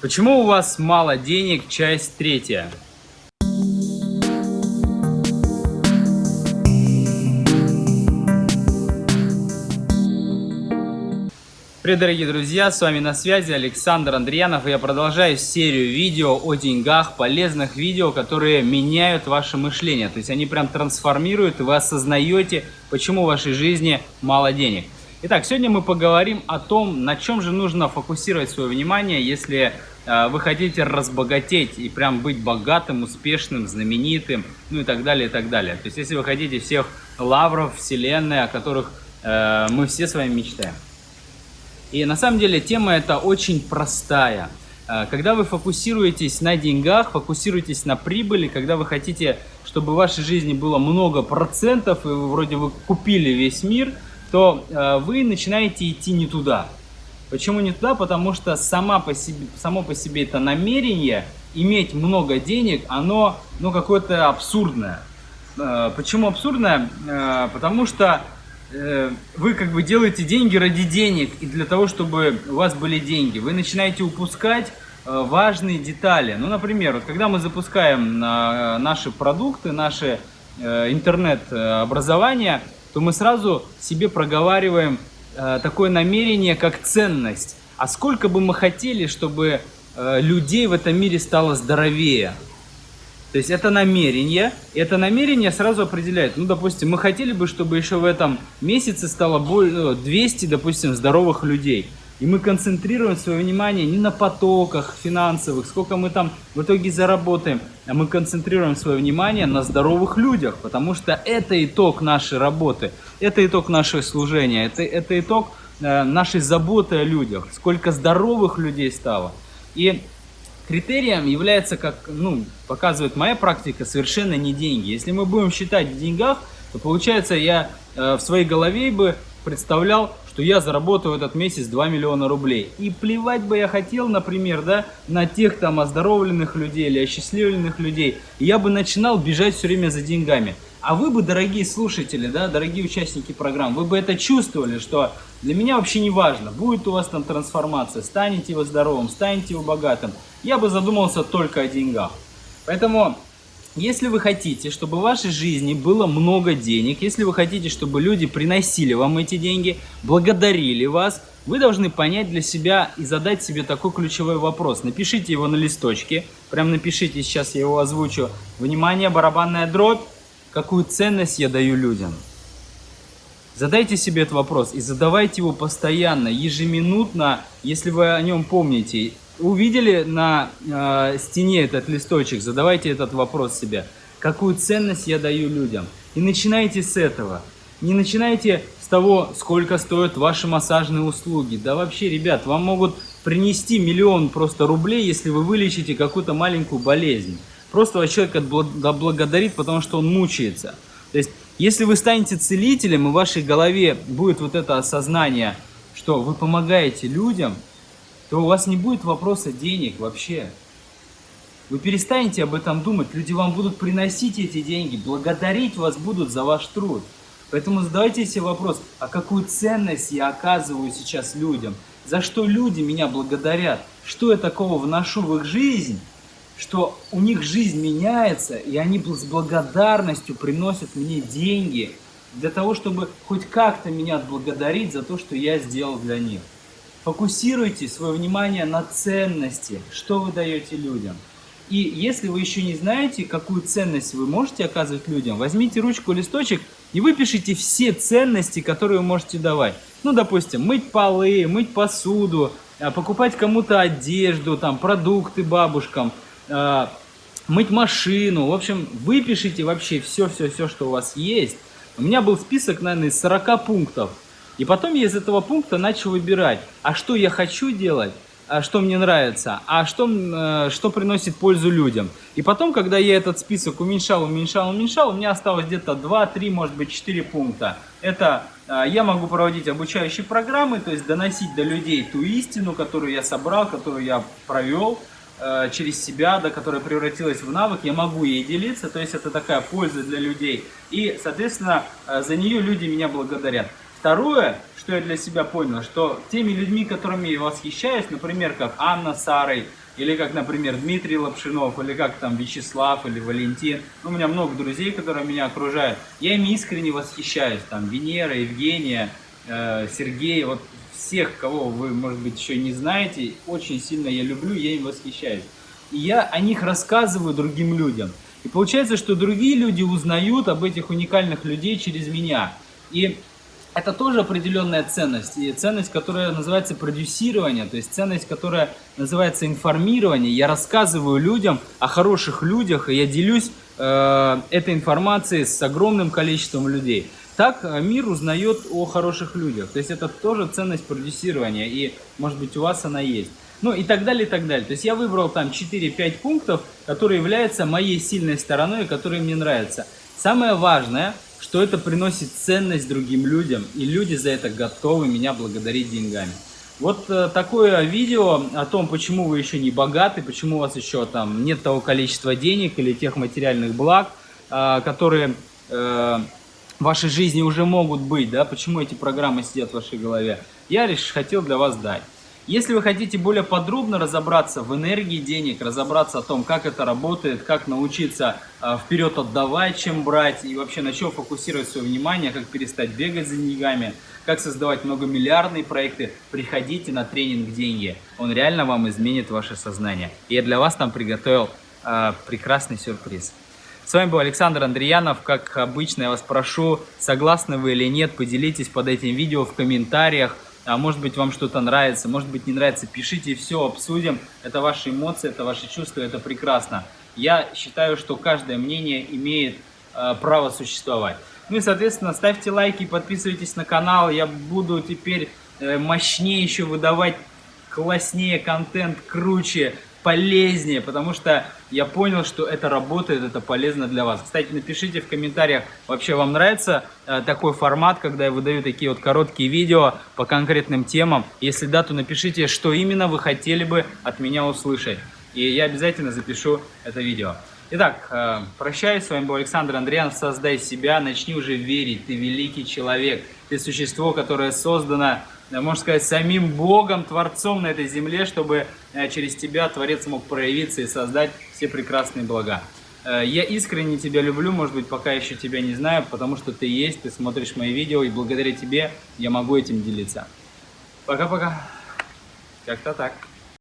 Почему у вас мало денег? Часть третья. Привет, дорогие друзья, с вами на связи Александр Андреянов, и я продолжаю серию видео о деньгах, полезных видео, которые меняют ваше мышление. То есть они прям трансформируют, и вы осознаете, почему в вашей жизни мало денег. Итак, сегодня мы поговорим о том, на чем же нужно фокусировать свое внимание, если э, вы хотите разбогатеть и прям быть богатым, успешным, знаменитым, ну и так далее, и так далее. То есть если вы хотите всех лавров вселенной, о которых э, мы все с вами мечтаем. И на самом деле тема эта очень простая. Э, когда вы фокусируетесь на деньгах, фокусируетесь на прибыли, когда вы хотите, чтобы в вашей жизни было много процентов, и вы вроде вы купили весь мир, то э, вы начинаете идти не туда. Почему не туда? Потому что сама по себе, само по себе это намерение иметь много денег, оно ну, какое-то абсурдное. Э, почему абсурдное? Потому что Э, вы как бы делаете деньги ради денег и для того, чтобы у вас были деньги. Вы начинаете упускать э, важные детали. Ну, например, вот когда мы запускаем э, наши продукты, наше интернет-образование, то мы сразу себе проговариваем такое намерение, как ценность. А сколько бы мы хотели, чтобы людей в этом мире стало здоровее? То есть это намерение, и это намерение сразу определяет. Ну, допустим, мы хотели бы, чтобы еще в этом месяце стало 200, ну, допустим, здоровых людей. И мы концентрируем свое внимание не на потоках финансовых, сколько мы там в итоге заработаем, а мы концентрируем свое внимание на здоровых людях, потому что это итог нашей работы, это итог нашего служения, это, это итог э, нашей заботы о людях, сколько здоровых людей стало. И Критерием является, как ну, показывает моя практика, совершенно не деньги. Если мы будем считать в деньгах, то получается я э, в своей голове бы представлял, что я заработаю этот месяц 2 миллиона рублей. И плевать бы я хотел, например, да, на тех там оздоровленных людей или осчастливленных людей. И я бы начинал бежать все время за деньгами. А вы бы, дорогие слушатели, да, дорогие участники программ, вы бы это чувствовали, что для меня вообще не важно, будет у вас там трансформация, станете вы здоровым, станете вы богатым. Я бы задумался только о деньгах. Поэтому, если вы хотите, чтобы в вашей жизни было много денег, если вы хотите, чтобы люди приносили вам эти деньги, благодарили вас, вы должны понять для себя и задать себе такой ключевой вопрос. Напишите его на листочке, прям напишите, сейчас я его озвучу. Внимание, барабанная дробь какую ценность я даю людям? Задайте себе этот вопрос и задавайте его постоянно, ежеминутно, если вы о нем помните. Увидели на э, стене этот листочек, задавайте этот вопрос себе. Какую ценность я даю людям? И начинайте с этого. Не начинайте с того, сколько стоят ваши массажные услуги. Да вообще, ребят, вам могут принести миллион просто рублей, если вы вылечите какую-то маленькую болезнь. Просто человек благодарит, потому что он мучается. То есть, если вы станете целителем, и в вашей голове будет вот это осознание, что вы помогаете людям, то у вас не будет вопроса денег вообще. Вы перестанете об этом думать, люди вам будут приносить эти деньги, благодарить вас будут за ваш труд. Поэтому задавайте себе вопрос, а какую ценность я оказываю сейчас людям? За что люди меня благодарят? Что я такого вношу в их жизнь, что у них жизнь меняется, и они с благодарностью приносят мне деньги для того, чтобы хоть как-то меня отблагодарить за то, что я сделал для них. Фокусируйте свое внимание на ценности, что вы даете людям. И если вы еще не знаете, какую ценность вы можете оказывать людям, возьмите ручку, листочек и выпишите все ценности, которые вы можете давать. Ну, допустим, мыть полы, мыть посуду, а, покупать кому-то одежду, там, продукты бабушкам – э, мыть машину. В общем, выпишите вообще все-все-все, что у вас есть. У меня был список, наверное, из 40 пунктов. И потом я из этого пункта начал выбирать, а что я хочу делать, а что мне нравится, а что, э, что приносит пользу людям. И потом, когда я этот список уменьшал, уменьшал, уменьшал, у меня осталось где-то 2, 3, может быть 4 пункта. Это э, я могу проводить обучающие программы, то есть доносить до людей ту истину, которую я собрал, которую я провел, Э, через себя, да, которая превратилась в навык, я могу ей делиться, то есть это такая польза для людей. И, соответственно, за нее люди меня благодарят. Второе, что я для себя понял, что теми людьми, которыми я восхищаюсь, например, как Анна Сарой, или как, например, Дмитрий Лапшинов, или как там Вячеслав, или Валентин. Ну, у меня много друзей, которые меня окружают. Я ими искренне восхищаюсь. Там Венера, Евгения, э, Сергей, вот всех, кого вы, может быть, еще не знаете, очень сильно я люблю, я им восхищаюсь. И я о них рассказываю другим людям. И получается, что другие люди узнают об этих уникальных людей через меня. И это тоже определенная ценность. И ценность, которая называется продюсирование, то есть ценность, которая называется информирование. Я рассказываю людям о хороших людях, и я делюсь э, этой информацией с огромным количеством людей. Так э, мир узнает о хороших людях. То есть это тоже ценность продюсирования, и может быть у вас она есть. Ну и так далее, и так далее. То есть я выбрал там 4-5 пунктов, которые являются моей сильной стороной, которые мне нравятся. Самое важное – что это приносит ценность другим людям, и люди за это готовы меня благодарить деньгами. Вот э, такое видео о том, почему вы еще не богаты, почему у вас еще там нет того количества денег или тех материальных благ, э, которые э, в вашей жизни уже могут быть, да, почему эти программы сидят в вашей голове, я лишь хотел для вас дать. Если вы хотите более подробно разобраться в энергии денег, разобраться о том, как это работает, как научиться э, вперед отдавать, чем брать, и вообще на чем фокусировать свое внимание, как перестать бегать за деньгами, как создавать многомиллиардные проекты, приходите на тренинг «Деньги». Он реально вам изменит ваше сознание. Я для вас там приготовил э, прекрасный сюрприз. С вами был Александр Андреянов. Как обычно, я вас прошу, согласны вы или нет, поделитесь под этим видео в комментариях а может быть вам что-то нравится, может быть не нравится, пишите, все обсудим. Это ваши эмоции, это ваши чувства, это прекрасно. Я считаю, что каждое мнение имеет э, право существовать. Ну и, соответственно, ставьте лайки, подписывайтесь на канал. Я буду теперь э, мощнее еще выдавать класснее контент, круче, полезнее, потому что я понял, что это работает, это полезно для вас. Кстати, напишите в комментариях, вообще вам нравится э, такой формат, когда я выдаю такие вот короткие видео по конкретным темам. Если да, то напишите, что именно вы хотели бы от меня услышать. И я обязательно запишу это видео. Итак, э, прощаюсь, с вами был Александр Андреянов. Создай себя, начни уже верить, ты великий человек. Ты существо, которое создано можно сказать, самим Богом, Творцом на этой земле, чтобы э, через тебя Творец мог проявиться и создать все прекрасные блага. Э, я искренне тебя люблю, может быть, пока еще тебя не знаю, потому что ты есть, ты смотришь мои видео, и благодаря тебе я могу этим делиться. Пока-пока. Как-то так.